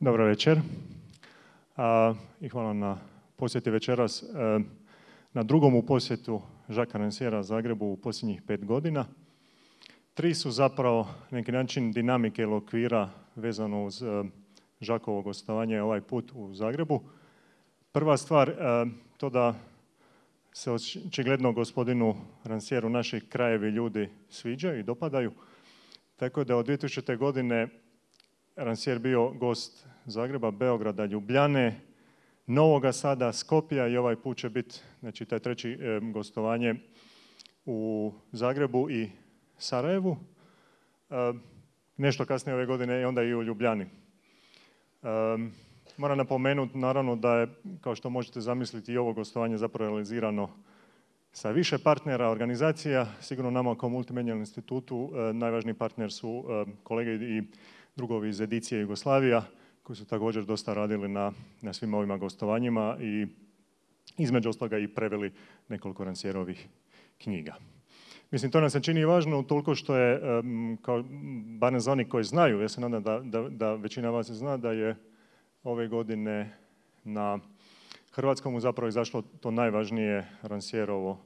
Dobro večer i hvala na posjeti večeras. E, na drugom u posjetu Žaka Ranciera Zagrebu u posljednjih pet godina. Tri su zapravo neki način dinamike ili okvira vezano uz e, Žakovo gostovanje ovaj put u Zagrebu. Prva stvar, e, to da se očigledno gospodinu Rancieru naši krajevi ljudi sviđaju i dopadaju. Tako da od 2000. godine Rancier bio gost Zagreba, Beograda, Ljubljane, Novoga Sada, Skopja i ovaj put će biti znači, taj treći e, gostovanje u Zagrebu i Sarajevu. E, nešto kasnije ove godine i onda i u Ljubljani. E, moram napomenuti naravno da je, kao što možete zamisliti, i ovo gostovanje zapravo realizirano sa više partnera, organizacija. Sigurno nama kao multimedijalnom institutu najvažniji partner su kolege i drugovi iz edicije Jugoslavija koji su također dosta radili na, na svim ovima gostovanjima i između ostaloga i preveli nekoliko Rancijerovih knjiga. Mislim, to nam se čini važno toliko što je, kao, barem za oni koji znaju, ja se nadam da, da, da većina vas zna da je ove godine na Hrvatskom zapravo izašlo to najvažnije Rancijerovo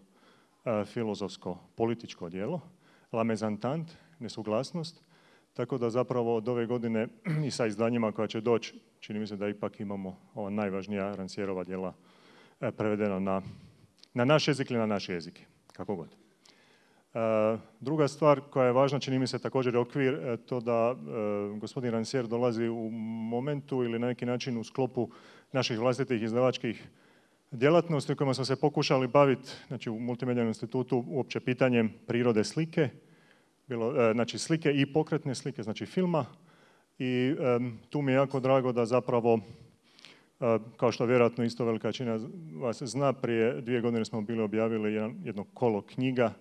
e, filozofsko političko djelo, La Mezantant, nesuglasnost, tako da zapravo od ove godine i sa izdanjima koja će doći, čini mi se da ipak imamo ova najvažnija Rancijerova djela e, prevedena na, na naš jezik ili na naš jezik, kako god. E, druga stvar koja je važna, čini mi se također okvir, e, to da gospodin Rancier dolazi u momentu ili na neki način u sklopu naših vlastitih izdavačkih djelatnosti kojima smo se pokušali baviti znači u Multimedijalnom institutu uopće pitanjem prirode slike, bilo, e, znači slike i pokretne slike, znači filma. I tu mi je jako drago da zapravo, e, kao što vjerojatno isto velika većina vas zna, prije dvije godine smo bili objavili jedno kolo knjiga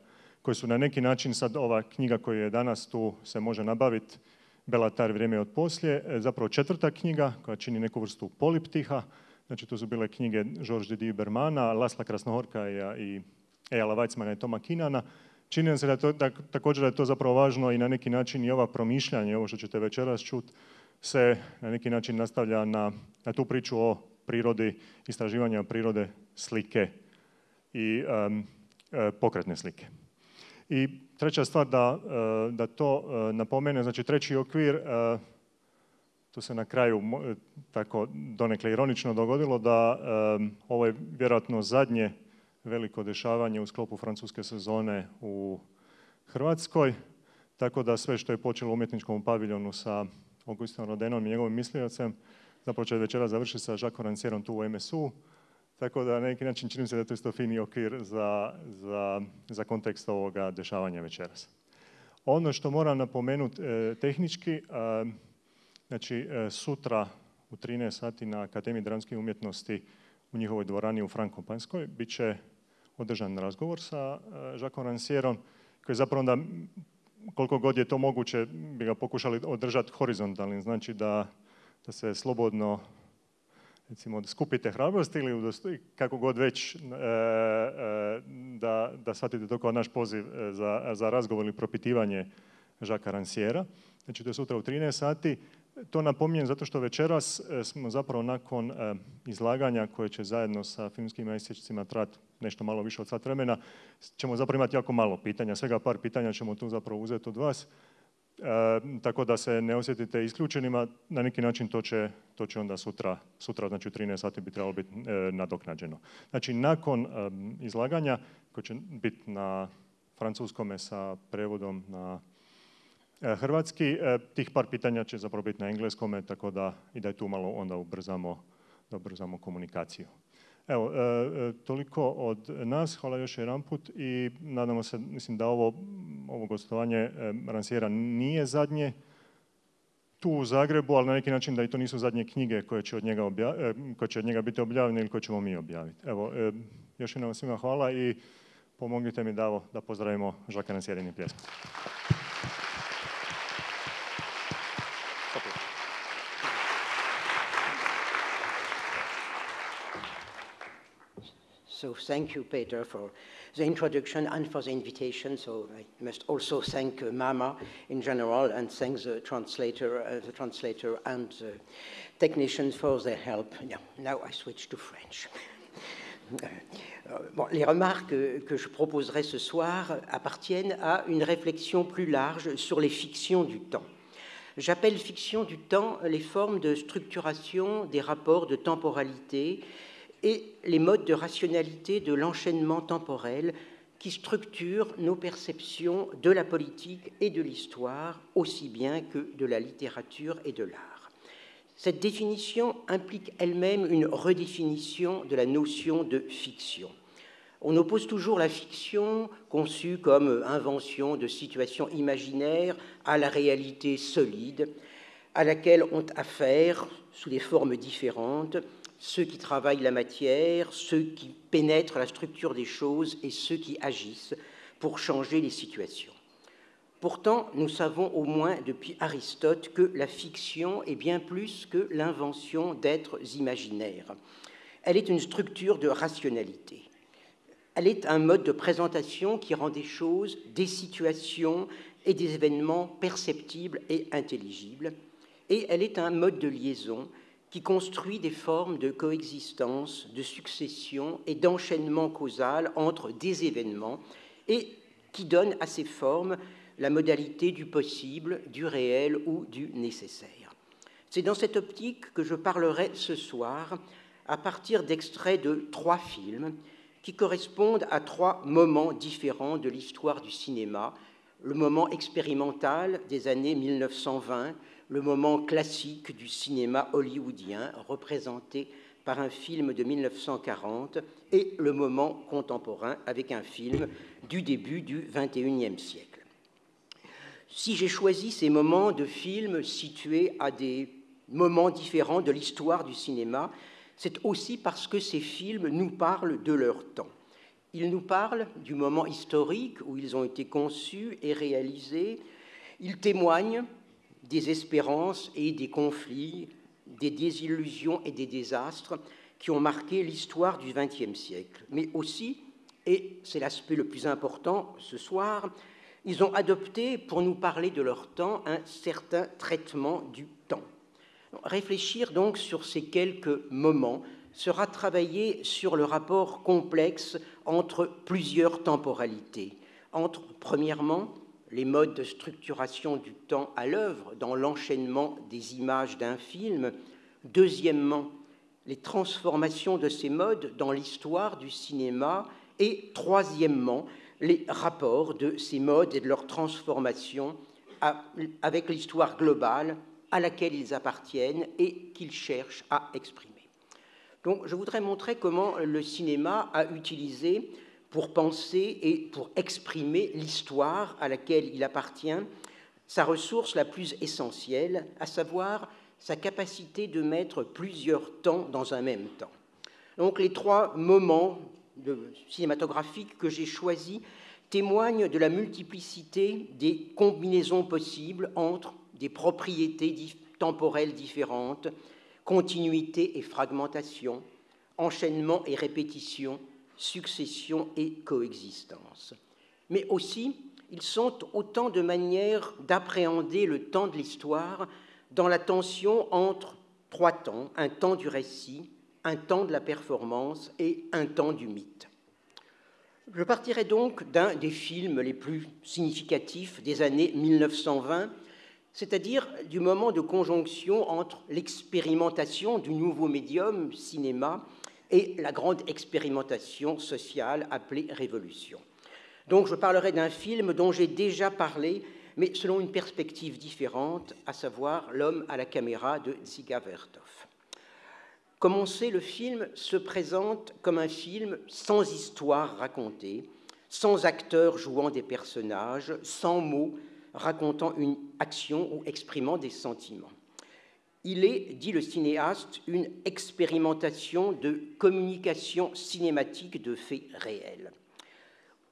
koje su na neki način sad ova knjiga koja je danas tu se može nabaviti, Belatar vrijeme od poslije, e, zapravo četvrta knjiga koja čini neku vrstu poliptiha. Znači to su bile knjige Georges Didier Bermana, Lasla Krasnohorka i Ejala Weizmana i Toma Kinana Čini se da, to, da također da je to zapravo važno i na neki način i ova promišljanje, ovo što ćete večeras čuti, se na neki način nastavlja na, na tu priču o prirodi, istraživanja prirode slike i um, pokretne slike. I treća stvar da, e, da to e, napomene, znači treći okvir, to se na kraju tako donekle ironično dogodilo da ovo je vjerojatno zadnje veliko dešavanje u sklopu francuske sezone u Hrvatskoj. Tako da sve što je počelo u umjetničkom paviljonu sa Augustinom Rodenom i njegovim misliocem, zapravo će večera završiti sa Jacques Rancierom tu u MSU. Tako da na neki način čini se da je to fini okvir za, za, za kontekst ovoga dešavanja večeras. Ono što moram napomenuti e, tehnički, e, znači e, sutra u 13 sati na Akademiji dramskih umjetnosti u njihovoj dvorani u Frankopanskoj bit će održan razgovor sa Žakom e, Rancierom koji zapravo onda koliko god je to moguće bi ga pokušali održati horizontalnim, znači da, da se slobodno recimo skupite hrabrost ili kako god već e, e, da, da shvatite to kao naš poziv za, za razgovor ili propitivanje Žaka Ranciera. Znači to je sutra u 13 sati. To napominjem zato što večeras smo zapravo nakon izlaganja koje će zajedno sa filmskim isječcima trati nešto malo više od sat vremena, ćemo zapravo imati jako malo pitanja. Svega par pitanja ćemo tu zapravo uzeti od vas. E, tako da se ne osjetite isključenima, na neki način to će, to će onda sutra, sutra znači u 13 sati bi trebalo biti nadoknađeno. Znači nakon izlaganja koje će biti na francuskome sa prevodom na E, hrvatski. E, tih par pitanja će zapravo biti na engleskome, tako da i da je tu malo onda ubrzamo, da ubrzamo komunikaciju. Evo, e, toliko od nas. Hvala još jedan put i nadamo se, mislim da ovo, ovo gostovanje Ransijera nije zadnje tu u Zagrebu, ali na neki način da i to nisu zadnje knjige koje će od njega, koje će od njega biti objavljene ili koje ćemo mi objaviti. Evo, još jednom svima hvala i pomognite mi da, da pozdravimo Žaka Ransjerini pljeskom. Thank you, Peter, for the introduction and for the invitation. So I must also thank uh, Mama in general and thank the translator, uh, the translator and the technicians for their help. Yeah, now I switch to French. Euh, bon, les remarques que je proposerai ce soir appartiennent à une réflexion plus large sur les fictions du temps. J'appelle fiction du temps les formes de structuration des rapports de temporalité et les modes de rationalité de l'enchaînement temporel qui structurent nos perceptions de la politique et de l'histoire, aussi bien que de la littérature et de l'art. Cette définition implique elle-même une redéfinition de la notion de fiction. On oppose toujours la fiction, conçue comme invention de situations imaginaires, à la réalité solide, à laquelle ont affaire, sous des formes différentes, ceux qui travaillent la matière, ceux qui pénètrent la structure des choses et ceux qui agissent pour changer les situations. Pourtant, nous savons au moins depuis Aristote que la fiction est bien plus que l'invention d'êtres imaginaires. Elle est une structure de rationalité. Elle est un mode de présentation qui rend des choses, des situations et des événements perceptibles et intelligibles. Et elle est un mode de liaison qui construit des formes de coexistence, de succession et d'enchaînement causal entre des événements et qui donne à ces formes la modalité du possible, du réel ou du nécessaire. C'est dans cette optique que je parlerai ce soir à partir d'extraits de trois films qui correspondent à trois moments différents de l'histoire du cinéma. Le moment expérimental des années 1920, le moment classique du cinéma hollywoodien, représenté par un film de 1940, et le moment contemporain avec un film du début du XXIe siècle. Si j'ai choisi ces moments de films situés à des moments différents de l'histoire du cinéma, c'est aussi parce que ces films nous parlent de leur temps. Ils nous parlent du moment historique où ils ont été conçus et réalisés. Ils témoignent des espérances et des conflits, des désillusions et des désastres qui ont marqué l'histoire du XXe siècle. Mais aussi, et c'est l'aspect le plus important ce soir, ils ont adopté, pour nous parler de leur temps, un certain traitement du temps. Réfléchir donc sur ces quelques moments sera travailler sur le rapport complexe entre plusieurs temporalités, entre, premièrement, les modes de structuration du temps à l'œuvre dans l'enchaînement des images d'un film, deuxièmement, les transformations de ces modes dans l'histoire du cinéma, et troisièmement, les rapports de ces modes et de leur transformation avec l'histoire globale à laquelle ils appartiennent et qu'ils cherchent à exprimer. Donc je voudrais montrer comment le cinéma a utilisé pour penser et pour exprimer l'histoire à laquelle il appartient, sa ressource la plus essentielle, à savoir sa capacité de mettre plusieurs temps dans un même temps. Donc les trois moments cinématographiques que j'ai choisis témoignent de la multiplicité des combinaisons possibles entre des propriétés temporelles différentes, continuité et fragmentation, enchaînement et répétition, succession et coexistence. Mais aussi, ils sont autant de manières d'appréhender le temps de l'histoire dans la tension entre trois temps, un temps du récit, un temps de la performance et un temps du mythe. Je partirai donc d'un des films les plus significatifs des années 1920, c'est-à-dire du moment de conjonction entre l'expérimentation du nouveau médium, cinéma, et la grande expérimentation sociale appelée Révolution. Donc je parlerai d'un film dont j'ai déjà parlé, mais selon une perspective différente, à savoir L'homme à la caméra de Dziga Vertov. Comme on sait, le film se présente comme un film sans histoire racontée, sans acteurs jouant des personnages, sans mots racontant une action ou exprimant des sentiments. Il est, dit le cinéaste, une expérimentation de communication cinématique de faits réels.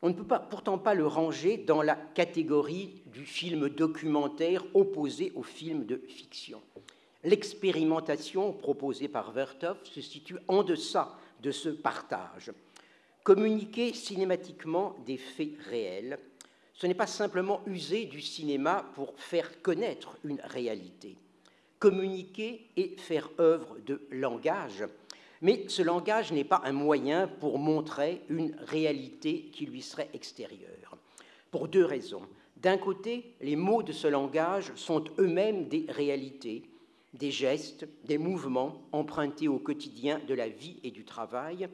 On ne peut pourtant pas le ranger dans la catégorie du film documentaire opposé au film de fiction. L'expérimentation proposée par Vertov se situe en deçà de ce partage. Communiquer cinématiquement des faits réels, ce n'est pas simplement user du cinéma pour faire connaître une réalité. Communiquer et faire œuvre de langage, mais ce langage n'est pas un moyen pour montrer une réalité qui lui serait extérieure. Pour deux raisons. D'un côté, les mots de ce langage sont eux-mêmes des réalités, des gestes, des mouvements empruntés au quotidien de la vie et du travail.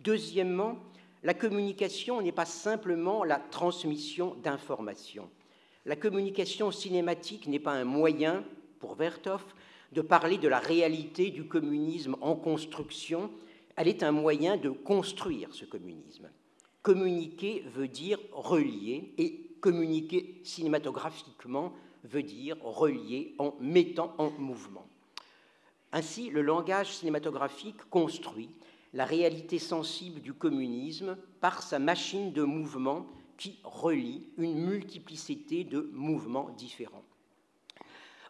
Deuxièmement, la communication n'est pas simplement la transmission d'informations. La communication cinématique n'est pas un moyen, pour Vertov, de parler de la réalité du communisme en construction, elle est un moyen de construire ce communisme. Communiquer veut dire relier, et communiquer cinématographiquement veut dire relier en mettant en mouvement. Ainsi, le langage cinématographique construit la réalité sensible du communisme par sa machine de mouvement qui relie une multiplicité de mouvements différents.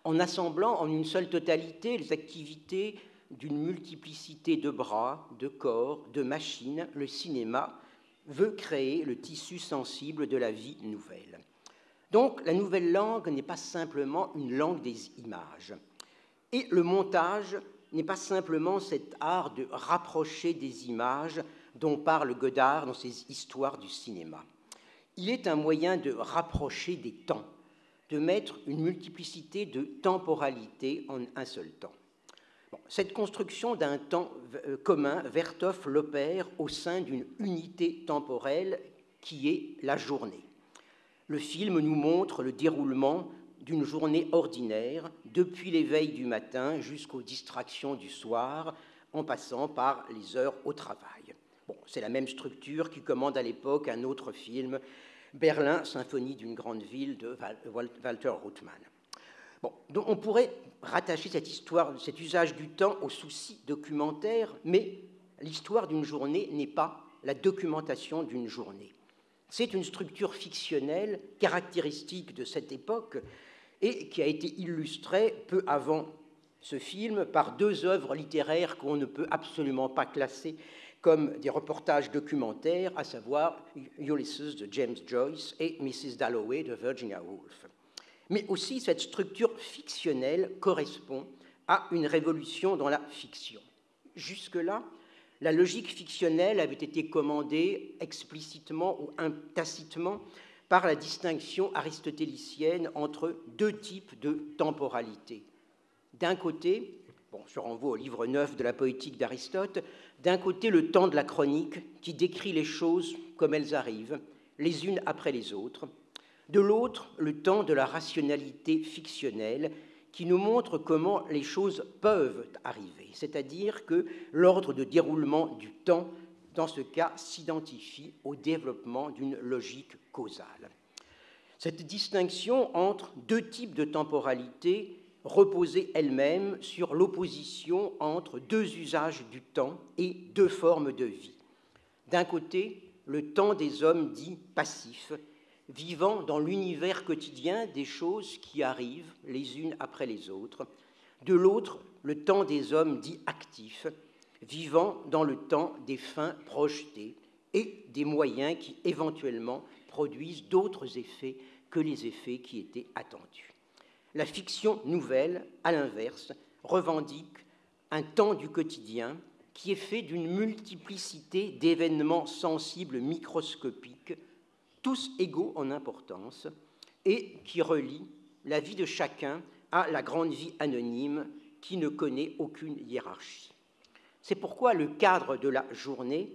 En assemblant en une seule totalité les activités d'une multiplicité de bras, de corps, de machines, le cinéma veut créer le tissu sensible de la vie nouvelle. Donc la nouvelle langue n'est pas simplement une langue des images. Et le montage n'est pas simplement cet art de rapprocher des images dont parle Godard dans ses histoires du cinéma. Il est un moyen de rapprocher des temps, de mettre une multiplicité de temporalités en un seul temps. cette construction d'un temps euh, commun, Vertov l'opère au sein d'une unité temporelle qui est la journée. Le film nous montre le déroulement d'une journée ordinaire, depuis l'éveil du matin jusqu'aux distractions du soir, en passant par les heures au travail. Bon, c'est la même structure qui commande à l'époque un autre film, Berlin, symphonie d'une grande ville de Walter Ruttmann. Bon, donc on pourrait rattacher cette histoire, cet usage du temps au souci documentaire, mais l'histoire d'une journée n'est pas la documentation d'une journée. C'est une structure fictionnelle caractéristique de cette époque et qui a été illustré peu avant ce film par deux œuvres littéraires qu'on ne peut absolument pas classer comme des reportages documentaires, à savoir Ulysses de James Joyce et Mrs. Dalloway de Virginia Woolf. Mais aussi cette structure fictionnelle correspond à une révolution dans la fiction. Jusque-là, la logique fictionnelle avait été commandée explicitement ou tacitement par la distinction aristotélicienne entre deux types de temporalité. D'un côté, bon, je renvoie au livre 9 de la poétique d'Aristote, d'un côté le temps de la chronique qui décrit les choses comme elles arrivent, les unes après les autres, de l'autre le temps de la rationalité fictionnelle qui nous montre comment les choses peuvent arriver, c'est-à-dire que l'ordre de déroulement du temps dans ce cas, s'identifie au développement d'une logique causale. Cette distinction entre deux types de temporalité reposait elle-même sur l'opposition entre deux usages du temps et deux formes de vie. D'un côté, le temps des hommes dits passifs, vivant dans l'univers quotidien des choses qui arrivent les unes après les autres. De l'autre, le temps des hommes dits actifs, vivant dans le temps des fins projetées et des moyens qui éventuellement produisent d'autres effets que les effets qui étaient attendus. La fiction nouvelle, à l'inverse, revendique un temps du quotidien qui est fait d'une multiplicité d'événements sensibles microscopiques, tous égaux en importance, et qui relie la vie de chacun à la grande vie anonyme qui ne connaît aucune hiérarchie. C'est pourquoi le cadre de la journée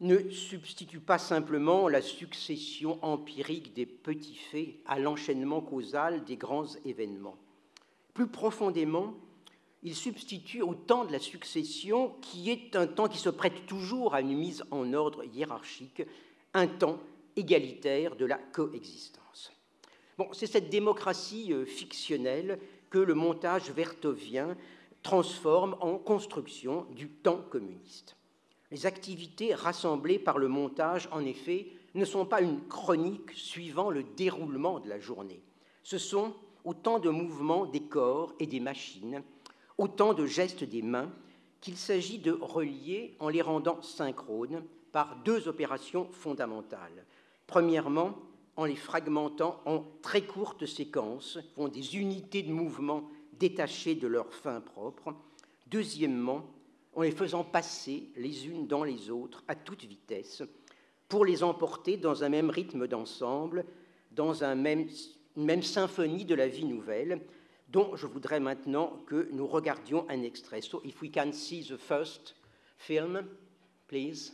ne substitue pas simplement la succession empirique des petits faits à l'enchaînement causal des grands événements. Plus profondément, il substitue au temps de la succession, qui est un temps qui se prête toujours à une mise en ordre hiérarchique, un temps égalitaire de la coexistence. Bon, c'est cette démocratie euh, fictionnelle que le montage vertovien transforme en construction du temps communiste. Les activités rassemblées par le montage, en effet, ne sont pas une chronique suivant le déroulement de la journée. Ce sont autant de mouvements des corps et des machines, autant de gestes des mains qu'il s'agit de relier en les rendant synchrones par deux opérations fondamentales. Premièrement, en les fragmentant en très courtes séquences, font des unités de mouvement détachées de leur fin propre. Deuxièmement, en les faisant passer les unes dans les autres à toute vitesse, pour les emporter dans un même rythme d'ensemble, dans un même, une même symphonie de la vie nouvelle, dont je voudrais maintenant que nous regardions un extrait. So, if we can see the first film, please.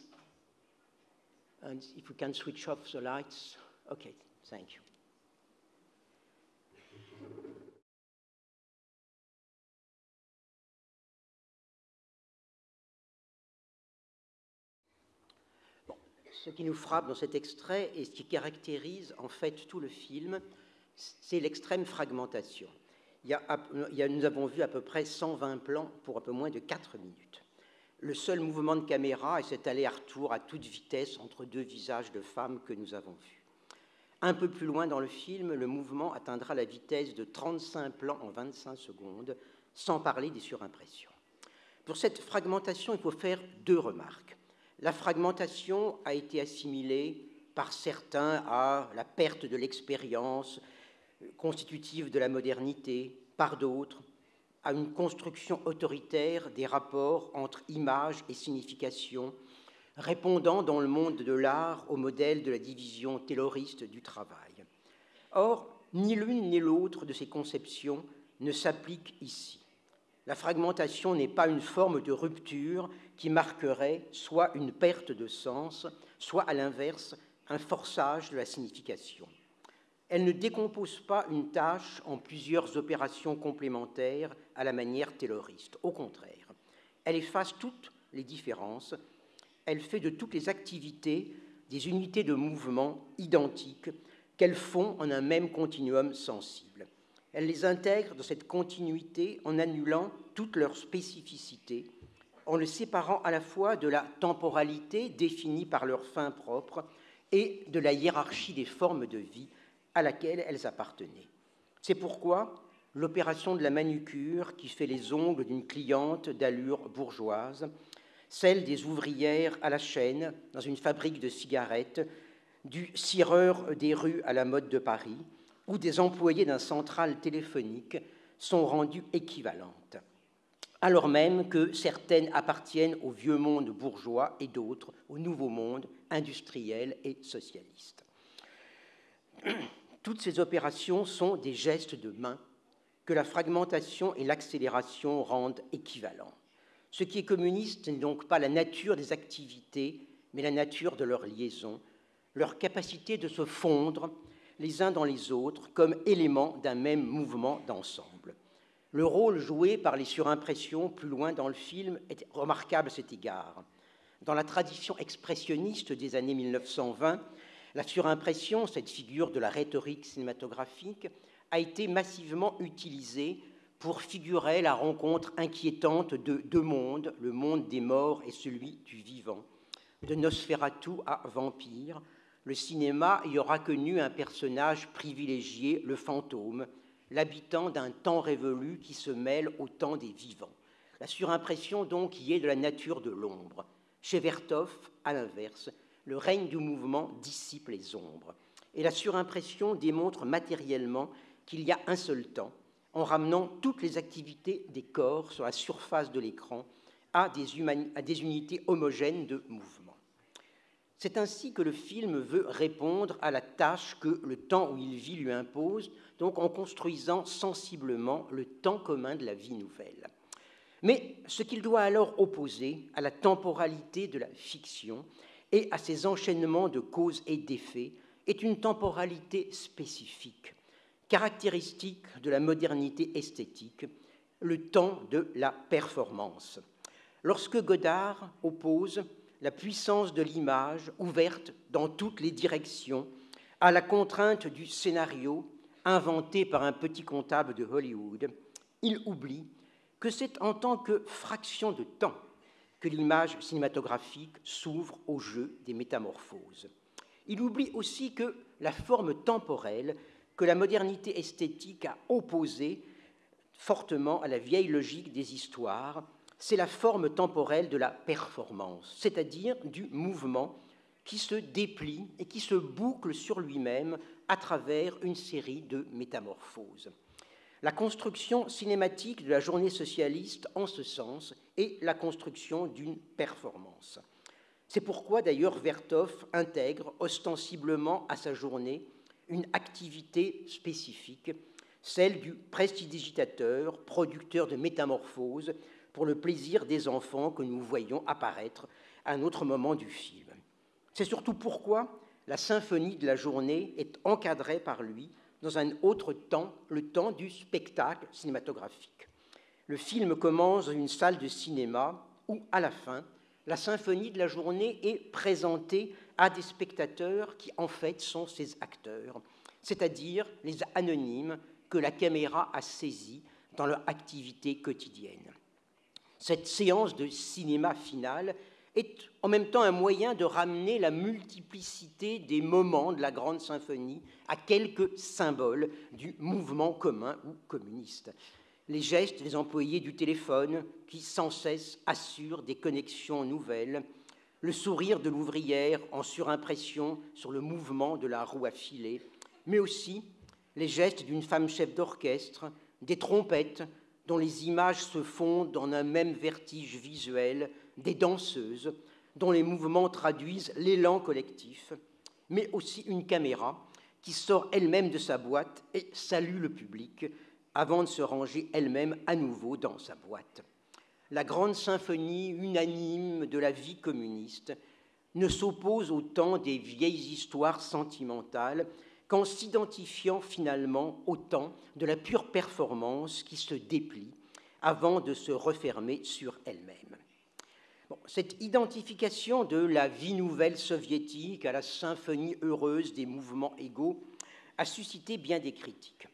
And if we can switch off the lights. Okay, thank you. Ce qui nous frappe dans cet extrait et ce qui caractérise en fait tout le film, c'est l'extrême fragmentation. Nous avons vu à peu près 120 plans pour un peu moins de 4 minutes. Le seul mouvement de caméra est cet aller-retour à toute vitesse entre deux visages de femmes que nous avons vus. Un peu plus loin dans le film, le mouvement atteindra la vitesse de 35 plans en 25 secondes, sans parler des surimpressions. Pour cette fragmentation, il faut faire deux remarques. La fragmentation a été assimilée par certains à la perte de l'expérience constitutive de la modernité, par d'autres à une construction autoritaire des rapports entre image et signification, répondant dans le monde de l'art au modèle de la division tayloriste du travail. Or, ni l'une ni l'autre de ces conceptions ne s'applique ici. La fragmentation n'est pas une forme de rupture qui marquerait soit une perte de sens, soit à l'inverse un forçage de la signification. Elle ne décompose pas une tâche en plusieurs opérations complémentaires à la manière tayloriste. Au contraire, elle efface toutes les différences. Elle fait de toutes les activités des unités de mouvement identiques qu'elles font en un même continuum sensible. Elle les intègre dans cette continuité en annulant toutes leurs spécificités, en le séparant à la fois de la temporalité définie par leur fin propre et de la hiérarchie des formes de vie à laquelle elles appartenaient. C'est pourquoi l'opération de la manucure qui fait les ongles d'une cliente d'allure bourgeoise, celle des ouvrières à la chaîne dans une fabrique de cigarettes, du cireur des rues à la mode de Paris ou des employés d'un central téléphonique sont rendues équivalentes, alors même que certaines appartiennent au vieux monde bourgeois et d'autres au nouveau monde industriel et socialiste. Toutes ces opérations sont des gestes de main que la fragmentation et l'accélération rendent équivalents. Ce qui est communiste n'est donc pas la nature des activités, mais la nature de leur liaison, leur capacité de se fondre les uns dans les autres comme éléments d'un même mouvement d'ensemble. Le rôle joué par les surimpressions plus loin dans le film est remarquable à cet égard. Dans la tradition expressionniste des années 1920, la surimpression, cette figure de la rhétorique cinématographique, a été massivement utilisée pour figurer la rencontre inquiétante de deux mondes, le monde des morts et celui du vivant. De Nosferatu à Vampire, le cinéma y aura connu un personnage privilégié, le fantôme, l'habitant d'un temps révolu qui se mêle au temps des vivants. La surimpression, donc, y est de la nature de l'ombre. Chez Vertov, à l'inverse, le règne du mouvement dissipe les ombres. Et la surimpression démontre matériellement qu'il y a un seul temps, en ramenant toutes les activités des corps sur la surface de l'écran à, à des, unités homogènes de mouvement. C'est ainsi que le film veut répondre à la tâche que le temps où il vit lui impose, donc en construisant sensiblement le temps commun de la vie nouvelle. Mais ce qu'il doit alors opposer à la temporalité de la fiction, et à ces enchaînements de causes et d'effets est une temporalité spécifique, caractéristique de la modernité esthétique, le temps de la performance. Lorsque Godard oppose la puissance de l'image ouverte dans toutes les directions à la contrainte du scénario inventé par un petit comptable de Hollywood, il oublie que c'est en tant que fraction de temps que l'image cinématographique s'ouvre au jeu des métamorphoses. Il oublie aussi que la forme temporelle que la modernité esthétique a opposée fortement à la vieille logique des histoires c'est la forme temporelle de la performance, c'est-à-dire du mouvement qui se déplie et qui se boucle sur lui-même à travers une série de métamorphoses. La construction cinématique de la journée socialiste, en ce sens, est la construction d'une performance. C'est pourquoi d'ailleurs Vertov intègre ostensiblement à sa journée une activité spécifique, celle du prestidigitateur, producteur de métamorphoses, pour le plaisir des enfants que nous voyons apparaître à un autre moment du film. C'est surtout pourquoi la symphonie de la journée est encadrée par lui dans un autre temps, le temps du spectacle cinématographique. Le film commence dans une salle de cinéma où, à la fin, la symphonie de la journée est présentée à des spectateurs qui, en fait, sont ses acteurs, c'est-à-dire les anonymes que la caméra a saisis dans leur activité quotidienne. Cette séance de cinéma finale est en même temps un moyen de ramener la multiplicité des moments de la grande symphonie à quelques symboles du mouvement commun ou communiste. Les gestes des employés du téléphone qui sans cesse assurent des connexions nouvelles, le sourire de l'ouvrière en surimpression sur le mouvement de la roue à filet, mais aussi les gestes d'une femme chef d'orchestre, des trompettes dont les images se fondent en un même vertige visuel, des danseuses dont les mouvements traduisent l'élan collectif, mais aussi une caméra qui sort elle-même de sa boîte et salue le public avant de se ranger elle-même à nouveau dans sa boîte. La grande symphonie unanime de la vie communiste ne s'oppose au temps des vieilles histoires sentimentales qu'en s'identifiant finalement au temps de la pure performance qui se déplie avant de se refermer sur elle-même. cette identification de la vie nouvelle soviétique à la symphonie heureuse des mouvements égaux a suscité bien des critiques.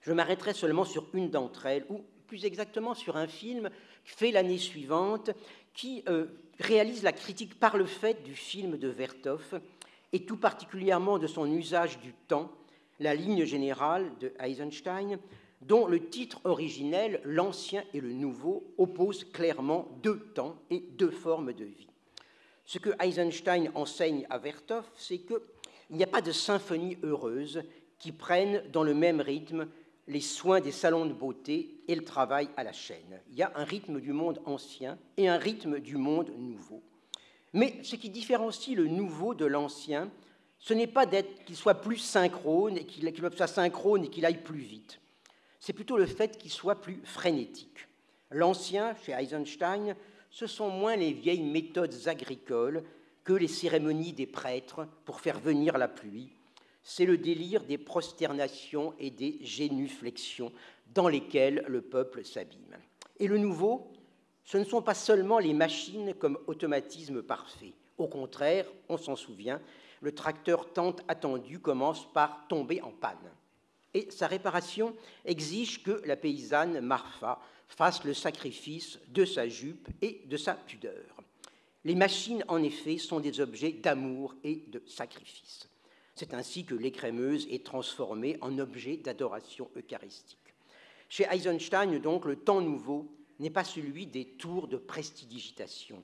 Je m'arrêterai seulement sur une d'entre elles, ou plus exactement sur un film fait l'année suivante, qui euh, réalise la critique par le fait du film de Vertov, et tout particulièrement de son usage du temps, la ligne générale de Eisenstein, dont le titre originel, L'Ancien et le Nouveau, oppose clairement deux temps et deux formes de vie. Ce que Eisenstein enseigne à Vertov, c'est qu'il n'y a pas de symphonie heureuse qui prenne dans le même rythme les soins des salons de beauté et le travail à la chaîne. Il y a un rythme du monde ancien et un rythme du monde nouveau. Mais ce qui différencie le nouveau de l'ancien, ce n'est pas qu'il soit plus synchrone et qu'il soit synchrone et qu'il aille plus vite. C'est plutôt le fait qu'il soit plus frénétique. L'ancien, chez Eisenstein, ce sont moins les vieilles méthodes agricoles que les cérémonies des prêtres pour faire venir la pluie. C'est le délire des prosternations et des génuflexions dans lesquelles le peuple s'abîme. Et le nouveau, ce ne sont pas seulement les machines comme automatisme parfait. Au contraire, on s'en souvient, le tracteur tant attendu commence par tomber en panne. Et sa réparation exige que la paysanne Marfa fasse le sacrifice de sa jupe et de sa pudeur. Les machines, en effet, sont des objets d'amour et de sacrifice. C'est ainsi que l'écrémeuse est transformée en objet d'adoration eucharistique. Chez Eisenstein, donc, le temps nouveau n'est pas celui des tours de prestidigitation.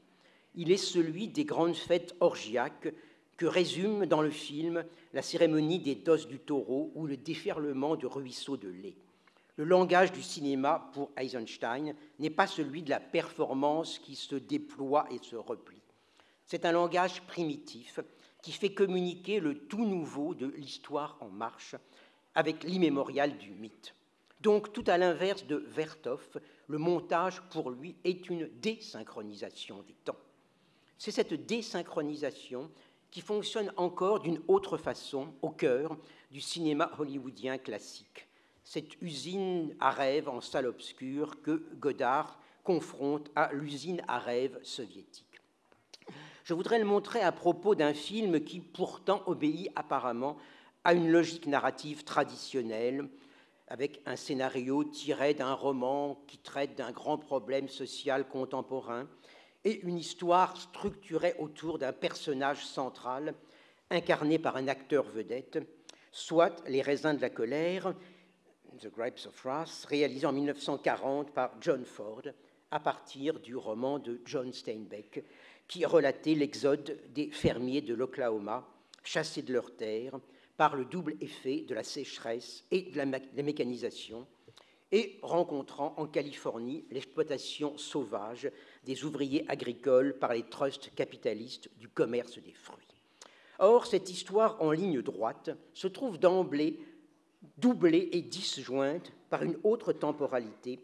Il est celui des grandes fêtes orgiaques que résume dans le film la cérémonie des doses du taureau ou le déferlement de ruisseaux de lait. Le langage du cinéma pour Eisenstein n'est pas celui de la performance qui se déploie et se replie. C'est un langage primitif qui fait communiquer le tout nouveau de l'histoire en marche avec l'immémorial du mythe. Donc, tout à l'inverse de Vertov, le montage, pour lui, est une désynchronisation des temps. C'est cette désynchronisation qui fonctionne encore d'une autre façon au cœur du cinéma hollywoodien classique. Cette usine à rêve en salle obscure que Godard confronte à l'usine à rêve soviétique. Je voudrais le montrer à propos d'un film qui pourtant obéit apparemment à une logique narrative traditionnelle, avec un scénario tiré d'un roman qui traite d'un grand problème social contemporain et une histoire structurée autour d'un personnage central incarné par un acteur vedette, soit Les raisins de la colère, The Grapes of Wrath, réalisé en 1940 par John Ford, à partir du roman de John Steinbeck, qui relatait l'exode des fermiers de l'Oklahoma, chassés de leurs terres par le double effet de la sécheresse et de la, mécanisation, et rencontrant en Californie l'exploitation sauvage des ouvriers agricoles par les trusts capitalistes du commerce des fruits. Or, cette histoire en ligne droite se trouve d'emblée doublée et disjointe par une autre temporalité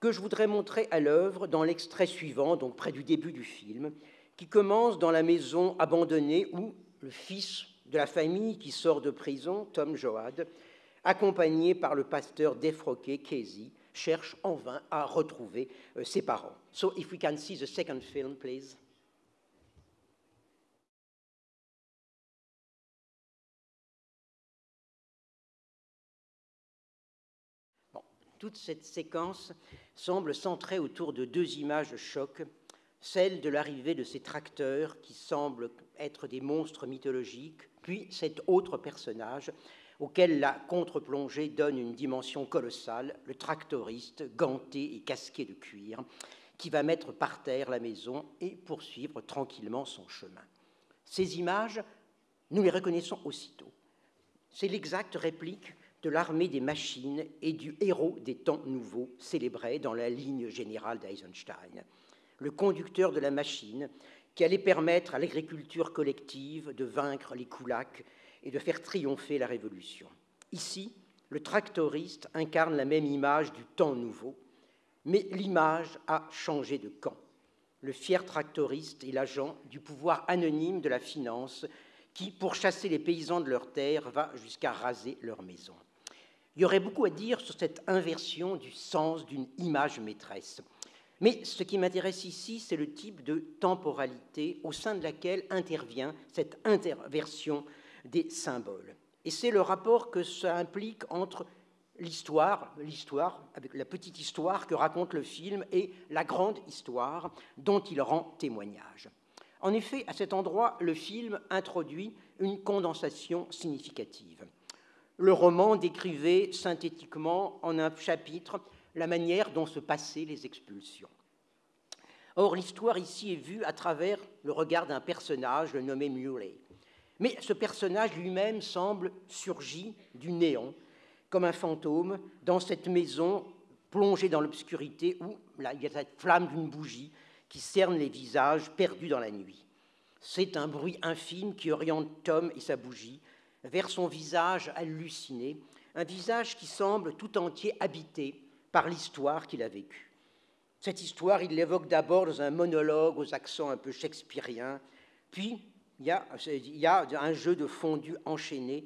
que je voudrais montrer à l'œuvre dans l'extrait suivant, donc près du début du film, qui commence dans la maison abandonnée où le fils de la famille qui sort de prison, Tom Joad, accompagné par le pasteur défroqué Casey, cherche en vain à retrouver euh, ses parents. So if we can see the second film, please. toute cette séquence semble centrée autour de deux images choc, celle de l'arrivée de ces tracteurs qui semblent être des monstres mythologiques, puis cet autre personnage auquel la contre-plongée donne une dimension colossale, le tractoriste ganté et casqué de cuir, qui va mettre par terre la maison et poursuivre tranquillement son chemin. Ces images, nous les reconnaissons aussitôt. C'est l'exacte réplique de l'armée des machines et du héros des temps nouveaux célébré dans la ligne générale d'Eisenstein, le conducteur de la machine qui allait permettre à l'agriculture collective de vaincre les koulaks et de faire triompher la révolution. Ici, le tractoriste incarne la même image du temps nouveau, mais l'image a changé de camp. Le fier tractoriste est l'agent du pouvoir anonyme de la finance qui, pour chasser les paysans de leurs terres, va jusqu'à raser leurs maisons. Il y aurait beaucoup à dire sur cette inversion du sens d'une image maîtresse. Mais ce qui m'intéresse ici, c'est le type de temporalité au sein de laquelle intervient cette interversion des symboles. Et c'est le rapport que ça implique entre l'histoire, l'histoire, avec la petite histoire que raconte le film, et la grande histoire dont il rend témoignage. En effet, à cet endroit, le film introduit une condensation significative le roman décrivait synthétiquement en un chapitre la manière dont se passaient les expulsions. Or, l'histoire ici est vue à travers le regard d'un personnage, le nommé Muley. Mais ce personnage lui-même semble surgi du néant, comme un fantôme, dans cette maison plongée dans l'obscurité où il y a cette flamme d'une bougie qui cerne les visages perdus dans la nuit. C'est un bruit infime qui oriente Tom et sa bougie vers son visage halluciné, un visage qui semble tout entier habité par l'histoire qu'il a vécue. Cette histoire, il l'évoque d'abord dans un monologue aux accents un peu shakespeariens, puis il y, a, un jeu de fondu enchaîné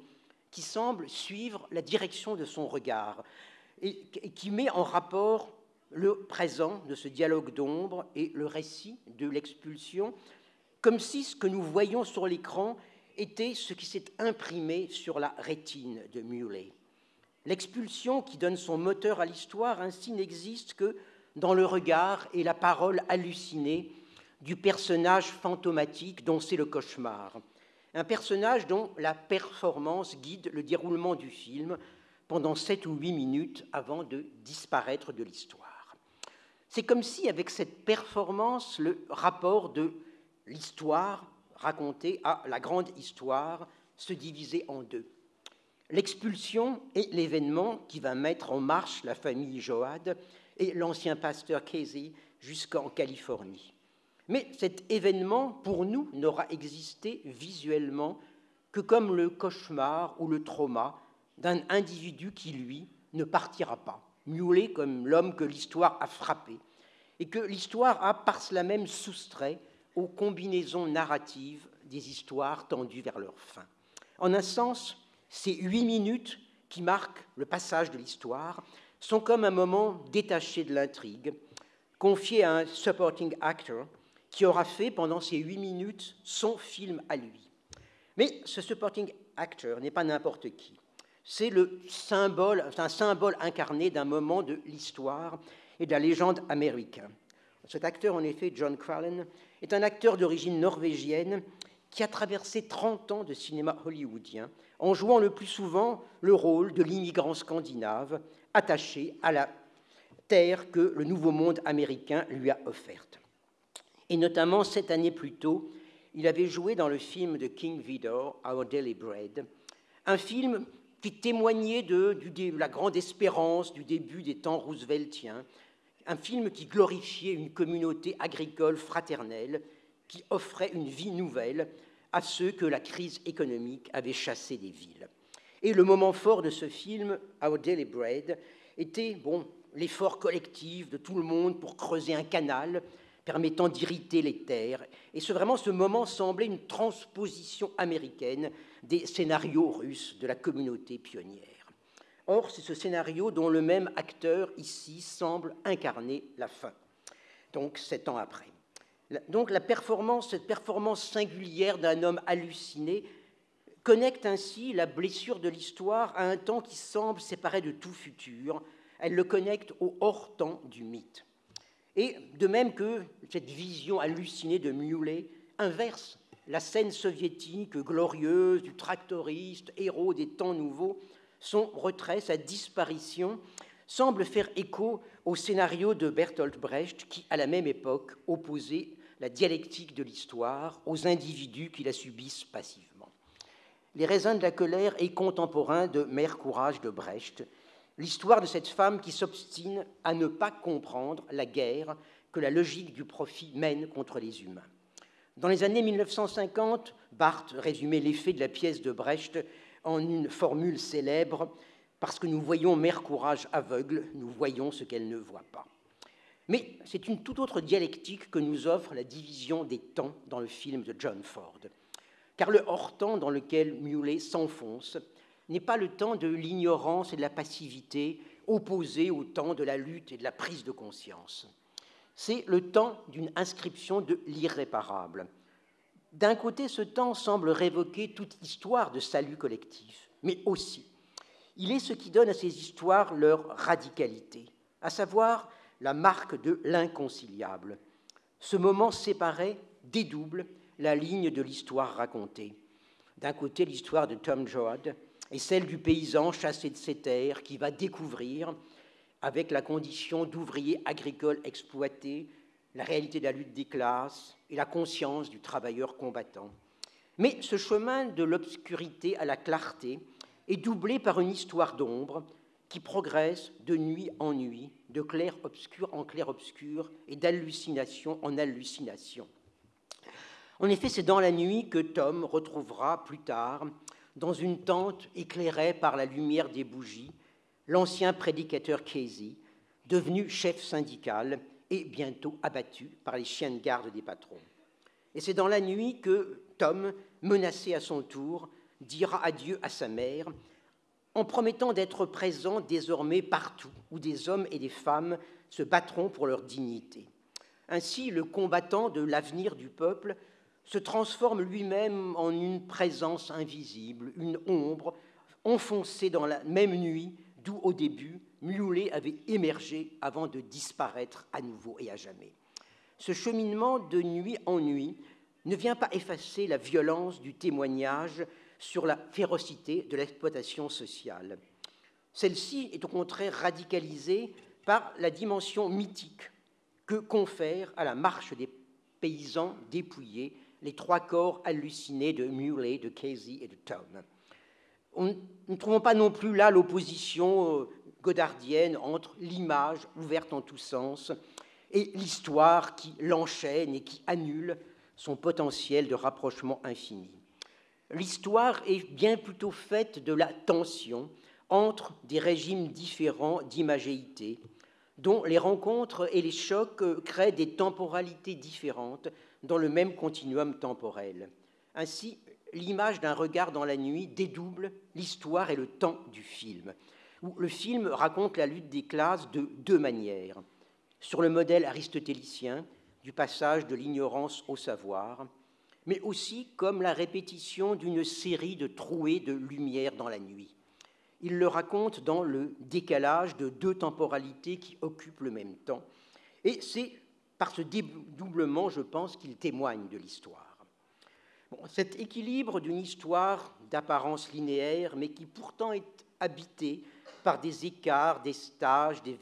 qui semble suivre la direction de son regard et qui met en rapport le présent de ce dialogue d'ombre et le récit de l'expulsion, comme si ce que nous voyons sur l'écran était ce qui s'est imprimé sur la rétine de Muley. L'expulsion qui donne son moteur à l'histoire ainsi n'existe que dans le regard et la parole hallucinée du personnage fantomatique dont c'est le cauchemar. Un personnage dont la performance guide le déroulement du film pendant sept ou huit minutes avant de disparaître de l'histoire. C'est comme si, avec cette performance, le rapport de l'histoire raconter à la grande histoire se diviser en deux. L'expulsion est l'événement qui va mettre en marche la famille Joad et l'ancien pasteur Casey jusqu'en Californie. Mais cet événement, pour nous, n'aura existé visuellement que comme le cauchemar ou le trauma d'un individu qui, lui, ne partira pas, miaulé comme l'homme que l'histoire a frappé, et que l'histoire a par cela même soustrait aux combinaisons narratives des histoires tendues vers leur fin. En un sens, ces huit minutes qui marquent le passage de l'histoire sont comme un moment détaché de l'intrigue, confié à un supporting actor qui aura fait pendant ces huit minutes son film à lui. Mais ce supporting actor n'est pas n'importe qui. C'est le symbole, un symbole incarné d'un moment de l'histoire et de la légende américaine. Cet acteur, en effet, John Crallen, est un acteur d'origine norvégienne qui a traversé 30 ans de cinéma hollywoodien en jouant le plus souvent le rôle de l'immigrant scandinave attaché à la terre que le nouveau monde américain lui a offerte. Et notamment, sept années plus tôt, il avait joué dans le film de King Vidor, Our Daily Bread, un film qui témoignait de, la grande espérance du début des temps rooseveltiens, un film qui glorifiait une communauté agricole fraternelle, qui offrait une vie nouvelle à ceux que la crise économique avait chassés des villes. Et le moment fort de ce film, Our Daily Bread, était bon, l'effort collectif de tout le monde pour creuser un canal permettant d'irriter les terres. Et ce, vraiment, ce moment semblait une transposition américaine des scénarios russes de la communauté pionnière. Or, c'est ce scénario dont le même acteur ici semble incarner la fin, donc sept ans après. Donc la performance, cette performance singulière d'un homme halluciné connecte ainsi la blessure de l'histoire à un temps qui semble séparé de tout futur. Elle le connecte au hors-temps du mythe. Et de même que cette vision hallucinée de Muley inverse la scène soviétique glorieuse du tractoriste, héros des temps nouveaux, son retrait, sa disparition, semble faire écho au scénario de Bertolt Brecht qui, à la même époque, opposait la dialectique de l'histoire aux individus qui la subissent passivement. Les raisins de la colère est contemporain de Mère Courage de Brecht, l'histoire de cette femme qui s'obstine à ne pas comprendre la guerre que la logique du profit mène contre les humains. Dans les années 1950, Barthes résumait l'effet de la pièce de Brecht en une formule célèbre Parce que nous voyons Mère Courage aveugle, nous voyons ce qu'elle ne voit pas. Mais c'est une toute autre dialectique que nous offre la division des temps dans le film de John Ford. Car le hors-temps dans lequel Muley s'enfonce n'est pas le temps de l'ignorance et de la passivité opposé au temps de la lutte et de la prise de conscience. C'est le temps d'une inscription de l'irréparable. D'un côté, ce temps semble révoquer toute histoire de salut collectif, mais aussi, il est ce qui donne à ces histoires leur radicalité, à savoir la marque de l'inconciliable. Ce moment séparé dédouble la ligne de l'histoire racontée. D'un côté, l'histoire de Tom Joad, et celle du paysan chassé de ses terres qui va découvrir, avec la condition d'ouvrier agricole exploité, la réalité de la lutte des classes et la conscience du travailleur combattant. Mais ce chemin de l'obscurité à la clarté est doublé par une histoire d'ombre qui progresse de nuit en nuit, de clair-obscur en clair-obscur et d'hallucination en hallucination. En effet, c'est dans la nuit que Tom retrouvera plus tard dans une tente éclairée par la lumière des bougies, l'ancien prédicateur Casey, devenu chef syndical et bientôt abattu par les chiens de garde des patrons. Et c'est dans la nuit que Tom, menacé à son tour, dira adieu à sa mère en promettant d'être présent désormais partout où des hommes et des femmes se battront pour leur dignité. Ainsi, le combattant de l'avenir du peuple se transforme lui-même en une présence invisible, une ombre enfoncée dans la même nuit d'où au début Muley avait émergé avant de disparaître à nouveau et à jamais. Ce cheminement de nuit en nuit ne vient pas effacer la violence du témoignage sur la férocité de l'exploitation sociale. Celle-ci est au contraire radicalisée par la dimension mythique que confère à la marche des paysans dépouillés les trois corps hallucinés de Muley, de Casey et de Tom. nous ne trouvons pas non plus là l'opposition euh, godardienne entre l'image ouverte en tous sens et l'histoire qui l'enchaîne et qui annule son potentiel de rapprochement infini. L'histoire est bien plutôt faite de la tension entre des régimes différents d'imagéité, dont les rencontres et les chocs créent des temporalités différentes dans le même continuum temporel. Ainsi, l'image d'un regard dans la nuit dédouble l'histoire et le temps du film, où le film raconte la lutte des classes de deux manières, sur le modèle aristotélicien du passage de l'ignorance au savoir, mais aussi comme la répétition d'une série de trouées de lumière dans la nuit. Il le raconte dans le décalage de deux temporalités qui occupent le même temps, et c'est par ce dédoublement, je pense, qu'il témoigne de l'histoire. cet équilibre d'une histoire d'apparence linéaire, mais qui pourtant est habité par des écarts, des stages, des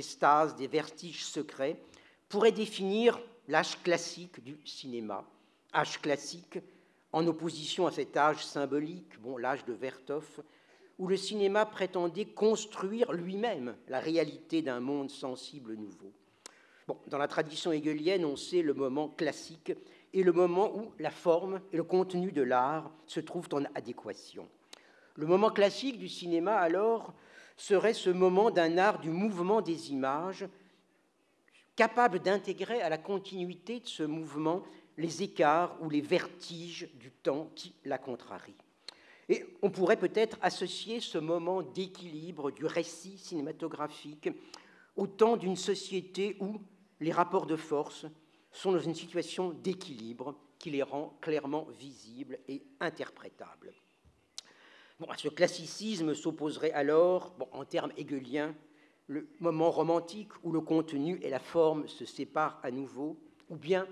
stases, des vertiges secrets, pourrait définir l'âge classique du cinéma, âge classique en opposition à cet âge symbolique, bon, l'âge de Vertov, où le cinéma prétendait construire lui-même la réalité d'un monde sensible nouveau. Bon, dans la tradition hegelienne, on sait le moment classique et le moment où la forme et le contenu de l'art se trouvent en adéquation. Le moment classique du cinéma, alors, serait ce moment d'un art du mouvement des images, capable d'intégrer à la continuité de ce mouvement les écarts ou les vertiges du temps qui la contrarient. Et on pourrait peut-être associer ce moment d'équilibre du récit cinématographique au temps d'une société où les rapports de force sont dans une situation d'équilibre qui les rend clairement visibles et interprétables. Bon, à ce classicisme s'opposerait alors, bon, en termes hegeliens, le moment romantique où le contenu et la forme se séparent à nouveau, ou bien,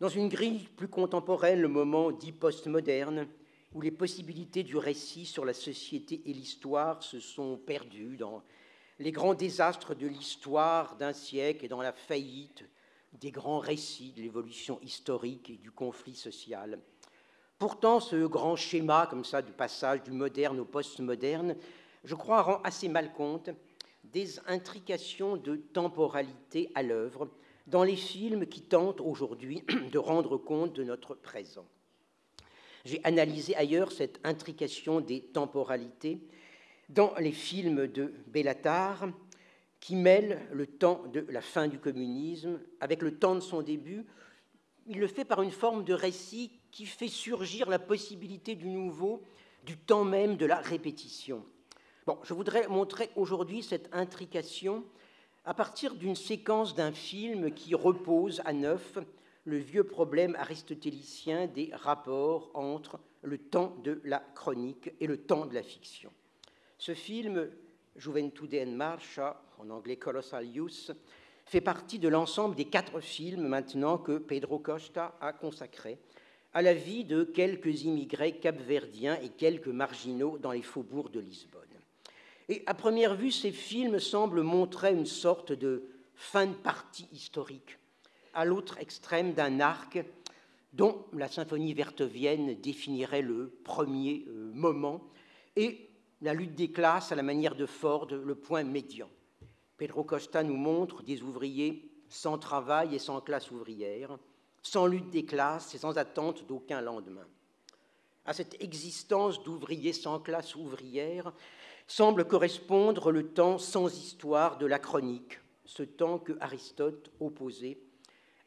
dans une grille plus contemporaine, le moment dit postmoderne, où les possibilités du récit sur la société et l'histoire se sont perdues dans les grands désastres de l'histoire d'un siècle et dans la faillite des grands récits de l'évolution historique et du conflit social. Pourtant, ce grand schéma, comme ça, du passage du moderne au postmoderne, je crois, rend assez mal compte des intrications de temporalité à l'œuvre dans les films qui tentent aujourd'hui de rendre compte de notre présent. J'ai analysé ailleurs cette intrication des temporalités dans les films de Bellatar, qui mêlent le temps de la fin du communisme avec le temps de son début. Il le fait par une forme de récit qui fait surgir la possibilité du nouveau, du temps même de la répétition. Je voudrais montrer aujourd'hui cette intrication à partir d'une séquence d'un film qui repose à neuf le vieux problème aristotélicien des rapports entre le temps de la chronique et le temps de la fiction. Ce film, Juventude en Marcha, en anglais Colossal Youth, fait partie de l'ensemble des quatre films maintenant que Pedro Costa a consacrés à la vie de quelques immigrés capverdiens et quelques marginaux dans les faubourgs de Lisbonne. Et à première vue, ces films semblent montrer une sorte de fin de partie historique, à l'autre extrême d'un arc dont la symphonie vertovienne définirait le premier euh, moment, et la lutte des classes à la manière de Ford, le point médian. Pedro Costa nous montre des ouvriers sans travail et sans classe ouvrière, sans lutte des classes et sans attente d'aucun lendemain. À cette existence d'ouvriers sans classe ouvrière semble correspondre le temps sans histoire de la chronique, ce temps que Aristote opposait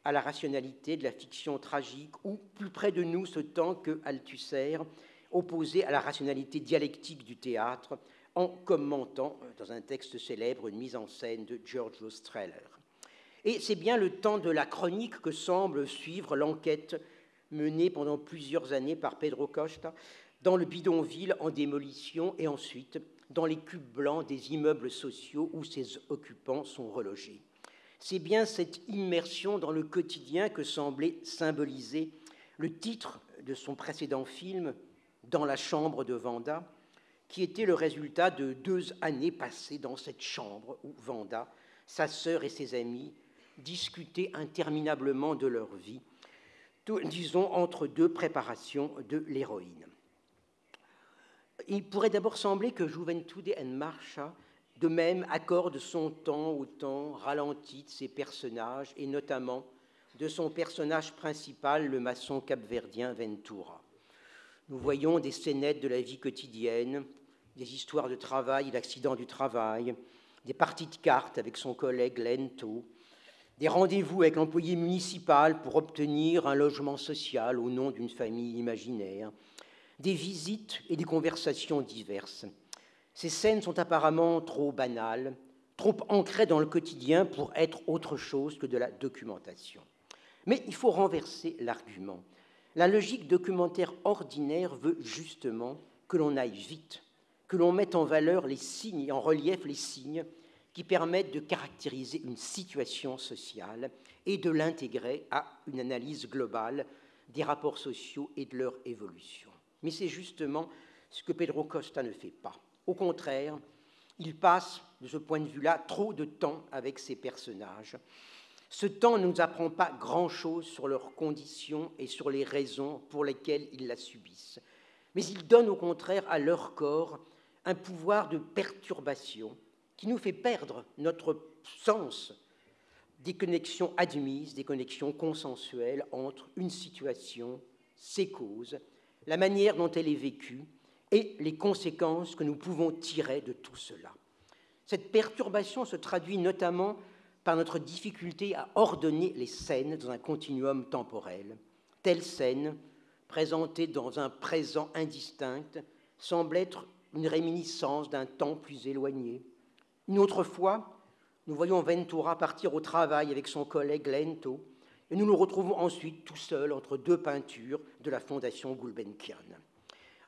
à la rationalité de la fiction tragique, ou plus près de nous ce temps que Althusser opposait à la rationalité dialectique du théâtre, en commentant dans un texte célèbre une mise en scène de Giorgio Streller. Et c'est bien le temps de la chronique que semble suivre l'enquête menée pendant plusieurs années par Pedro Costa dans le bidonville en démolition et ensuite dans les cubes blancs des immeubles sociaux où ses occupants sont relogés. C'est bien cette immersion dans le quotidien que semblait symboliser le titre de son précédent film, Dans la chambre de Vanda, qui était le résultat de deux années passées dans cette chambre où Vanda, sa sœur et ses amis discutaient interminablement de leur vie, disons entre deux préparations de l'héroïne. Il pourrait d'abord sembler que Juventude en Marcha, de même, accorde son temps au temps ralenti de ses personnages, et notamment de son personnage principal, le maçon capverdien Ventura. Nous voyons des scénettes de la vie quotidienne, des histoires de travail et d'accidents du travail, des parties de cartes avec son collègue Lento, des rendez-vous avec l'employé municipal pour obtenir un logement social au nom d'une famille imaginaire, des visites et des conversations diverses. Ces scènes sont apparemment trop banales, trop ancrées dans le quotidien pour être autre chose que de la documentation. Mais il faut renverser l'argument. La logique documentaire ordinaire veut justement que l'on aille vite, que l'on mette en valeur les signes, en relief les signes qui permettent de caractériser une situation sociale et de l'intégrer à une analyse globale des rapports sociaux et de leur évolution. Mais c'est justement ce que Pedro Costa ne fait pas. Au contraire, Il passe, de ce point de vue-là, trop de temps avec ses personnages. Ce temps ne nous apprend pas grand-chose sur leurs conditions et sur les raisons pour lesquelles ils la subissent, mais il donne au contraire à leur corps un pouvoir de perturbation qui nous fait perdre notre sens des connexions admises, des connexions consensuelles entre une situation, ses causes, la manière dont elle est vécue et les conséquences que nous pouvons tirer de tout cela. Cette perturbation se traduit notamment par notre difficulté à ordonner les scènes dans un continuum temporel. Telle scène, présentée dans un présent indistinct, semble être une réminiscence d'un temps plus éloigné. Une autre fois, nous voyons Ventura partir au travail avec son collègue Lento, et nous nous retrouvons ensuite tout seuls entre deux peintures de la Fondation Gulbenkian.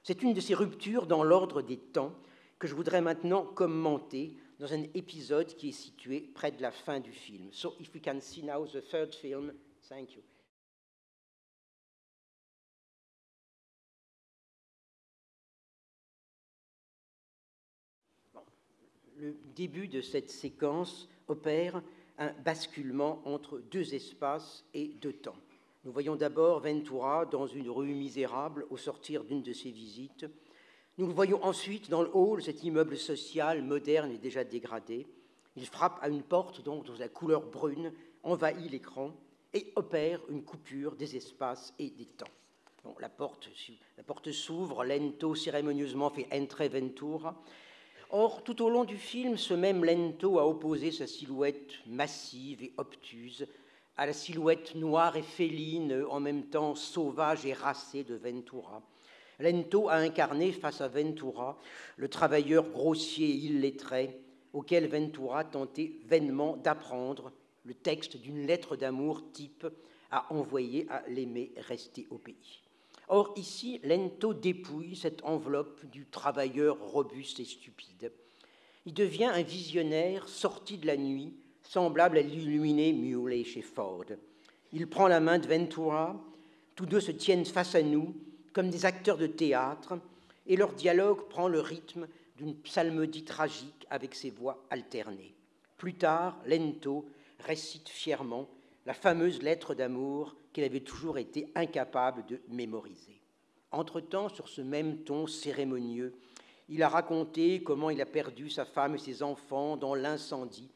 C'est une de ces ruptures dans l'ordre des temps que je voudrais maintenant commenter dans un épisode qui est situé près de la fin du film. So if we can see now the third film, thank you. Le début de cette séquence opère un basculement entre deux espaces et deux temps. Nous voyons d'abord Ventura dans une rue misérable au sortir d'une de ses visites. Nous le voyons ensuite dans le hall, cet immeuble social moderne et déjà dégradé. Il frappe à une porte donc dont la couleur brune envahit l'écran et opère une coupure des espaces et des temps. la porte, la porte s'ouvre, Lento cérémonieusement fait entrer Ventura. Or, tout au long du film, ce même Lento a opposé sa silhouette massive et obtuse à la silhouette noire et féline, en même temps sauvage et racée de Ventura. Lento a incarné face à Ventura le travailleur grossier et illettré auquel Ventura tentait vainement d'apprendre le texte d'une lettre d'amour type à envoyer à l'aimé resté au pays. Or, ici, Lento dépouille cette enveloppe du travailleur robuste et stupide. Il devient un visionnaire sorti de la nuit, semblable à l'illuminé Muley chez Ford. Il prend la main de Ventura, tous deux se tiennent face à nous, comme des acteurs de théâtre, et leur dialogue prend le rythme d'une psalmodie tragique avec ses voix alternées. Plus tard, Lento récite fièrement la fameuse lettre d'amour qu'il avait toujours été incapable de mémoriser. Entre-temps, sur ce même ton cérémonieux, il a raconté comment il a perdu sa femme et ses enfants dans l'incendie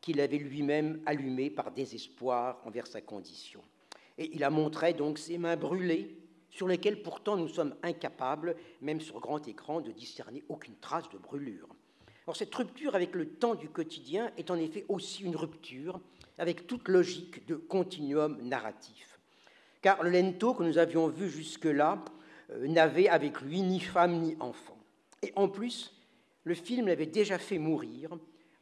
qu'il avait lui-même allumé par désespoir envers sa condition. Et il a montré donc ses mains brûlées sur lesquels pourtant nous sommes incapables, même sur grand écran, de discerner aucune trace de brûlure. Or, cette rupture avec le temps du quotidien est en effet aussi une rupture avec toute logique de continuum narratif. Car le lento que nous avions vu jusque-là euh, n'avait avec lui ni femme ni enfant. Et en plus, le film l'avait déjà fait mourir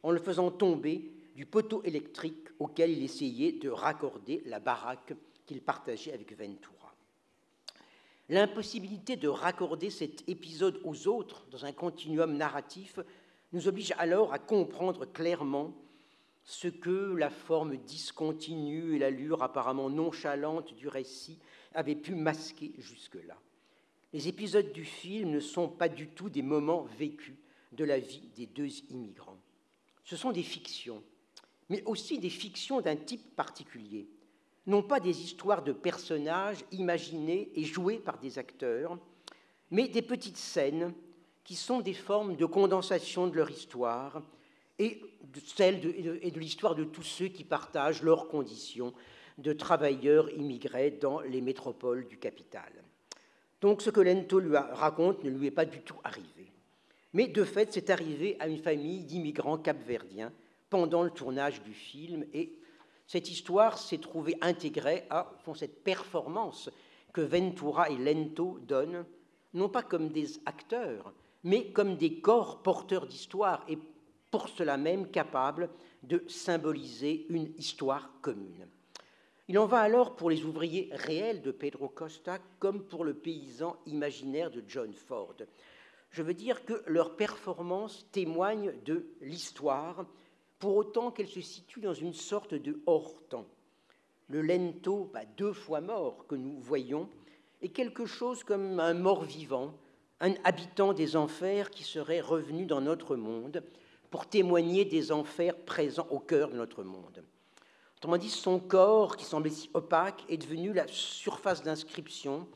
en le faisant tomber du poteau électrique auquel il essayait de raccorder la baraque qu'il partageait avec Ventura. L'impossibilité de raccorder cet épisode aux autres dans un continuum narratif nous oblige alors à comprendre clairement ce que la forme discontinue et l'allure apparemment nonchalante du récit avaient pu masquer jusque-là. Les épisodes du film ne sont pas du tout des moments vécus de la vie des deux immigrants. Ce sont des fictions, mais aussi des fictions d'un type particulier, non pas des histoires de personnages imaginés et joués par des acteurs, mais des petites scènes qui sont des formes de condensation de leur histoire et de celle et de l'histoire de tous ceux qui partagent leurs conditions de travailleurs immigrés dans les métropoles du capital. Donc ce que Lento lui raconte ne lui est pas du tout arrivé. Mais de fait, c'est arrivé à une famille d'immigrants capverdiens pendant le tournage du film et cette histoire s'est trouvée intégrée à cette performance que Ventura et Lento donnent, non pas comme des acteurs, mais comme des corps porteurs d'histoire et pour cela même capables de symboliser une histoire commune. Il en va alors pour les ouvriers réels de Pedro Costa comme pour le paysan imaginaire de John Ford. Je veux dire que leur performance témoigne de l'histoire pour autant qu'elle se situe dans une sorte de hors-temps. Le lento, bah, deux fois mort, que nous voyons, est quelque chose comme un mort vivant, un habitant des enfers qui serait revenu dans notre monde, pour témoigner des enfers présents au cœur de notre monde. Autrement dit, son corps, qui semblait si opaque, est devenu la surface d'inscription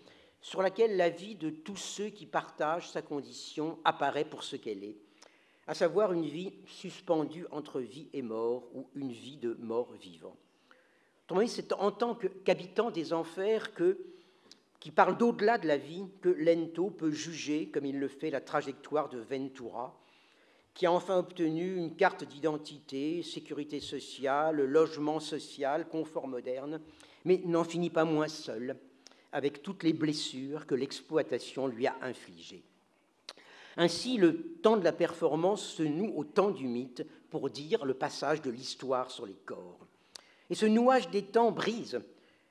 sur laquelle la vie de tous ceux qui partagent sa condition apparaît pour ce qu'elle est, à savoir une vie suspendue entre vie et mort ou une vie de mort vivant. Autrement dit, c'est en tant qu'habitant des enfers que, qui parle d'au-delà de la vie que Lento peut juger, comme il le fait, la trajectoire de Ventura, qui a enfin obtenu une carte d'identité, sécurité sociale, logement social, confort moderne, mais n'en finit pas moins seul, avec toutes les blessures que l'exploitation lui a infligées. Ainsi, le temps de la performance se noue au temps du mythe pour dire le passage de l'histoire sur les corps. Et ce nouage des temps brise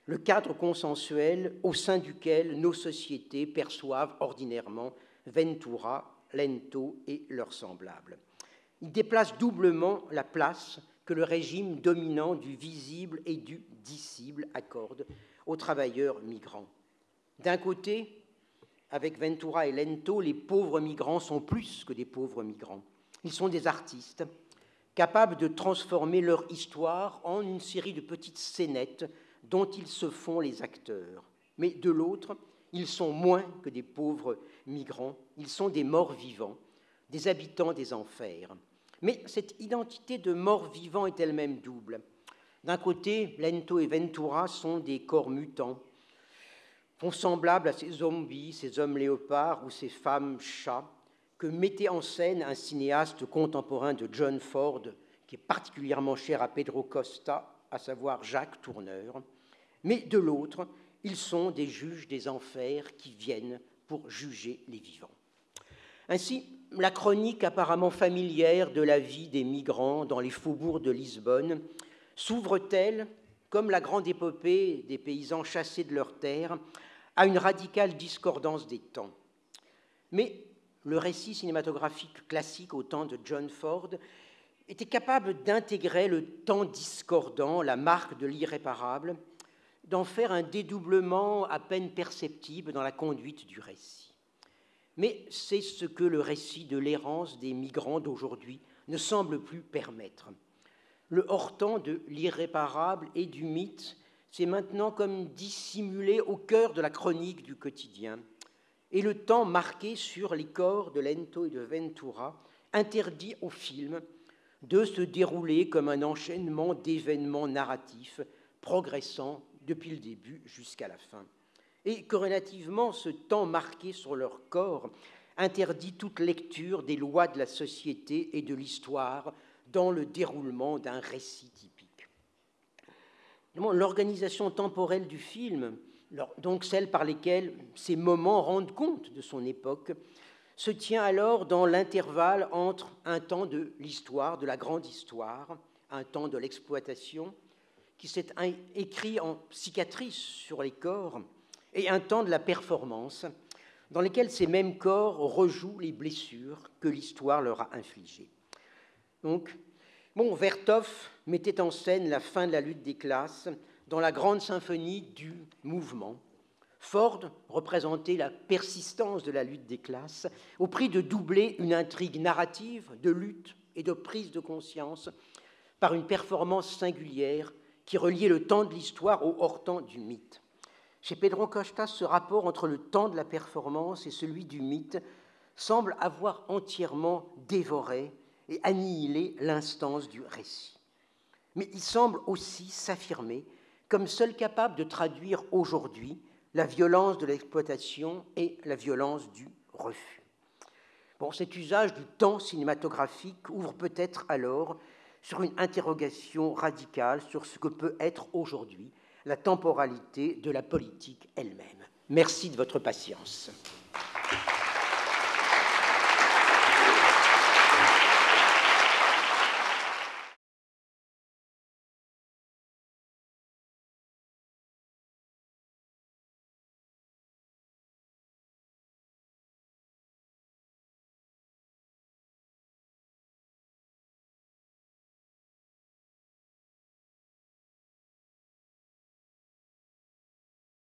le cadre consensuel au sein duquel nos sociétés perçoivent ordinairement Ventura, Lento et leurs semblables. Il déplace doublement la place que le régime dominant du visible et du dissible accorde aux travailleurs migrants. D'un côté, avec Ventura et Lento, les pauvres migrants sont plus que des pauvres migrants. Ils sont des artistes capables de transformer leur histoire en une série de petites scénettes dont ils se font les acteurs. Mais de l'autre, ils sont moins que des pauvres migrants, ils sont des morts vivants, des habitants des enfers. Mais cette identité de morts vivants est elle-même double. D'un côté, Lento et Ventura sont des corps mutants, font semblables à ces zombies, ces hommes léopards ou ces femmes chats que mettait en scène un cinéaste contemporain de John Ford, qui est particulièrement cher à Pedro Costa, à savoir Jacques Tourneur. Mais de l'autre, ils sont des juges des enfers qui viennent juger les vivants. Ainsi, la chronique apparemment familière de la vie des migrants dans les faubourgs de Lisbonne s'ouvre-t-elle, comme la grande épopée des paysans chassés de leurs terres, à une radicale discordance des temps. Mais le récit cinématographique classique au temps de John Ford était capable d'intégrer le temps discordant, la marque de l'irréparable, d'en faire un dédoublement à peine perceptible dans la conduite du récit. Mais c'est ce que le récit de l'errance des migrants d'aujourd'hui ne semble plus permettre. Le hors-temps de l'irréparable et du mythe c'est maintenant comme dissimulé au cœur de la chronique du quotidien. Et le temps marqué sur les corps de Lento et de Ventura interdit au film de se dérouler comme un enchaînement d'événements narratifs progressant depuis le début jusqu'à la fin. Et corrélativement, ce temps marqué sur leur corps interdit toute lecture des lois de la société et de l'histoire dans le déroulement d'un récit typique l'organisation temporelle du film, donc celle par lesquelles ces moments rendent compte de son époque, se tient alors dans l'intervalle entre un temps de l'histoire, de la grande histoire, un temps de l'exploitation, qui s'est écrit en cicatrices sur les corps, et un temps de la performance, dans lequel ces mêmes corps rejouent les blessures que l'histoire leur a infligées. Donc, Bon, Vertov mettait en scène la fin de la lutte des classes dans la grande symphonie du mouvement. Ford représentait la persistance de la lutte des classes au prix de doubler une intrigue narrative de lutte et de prise de conscience par une performance singulière qui reliait le temps de l'histoire au hors-temps du mythe. Chez Pedro Costa, ce rapport entre le temps de la performance et celui du mythe semble avoir entièrement dévoré et annihiler l'instance du récit. Mais il semble aussi s'affirmer comme seul capable de traduire aujourd'hui la violence de l'exploitation et la violence du refus. Bon, cet usage du temps cinématographique ouvre peut-être alors sur une interrogation radicale sur ce que peut être aujourd'hui la temporalité de la politique elle-même. Merci de votre patience.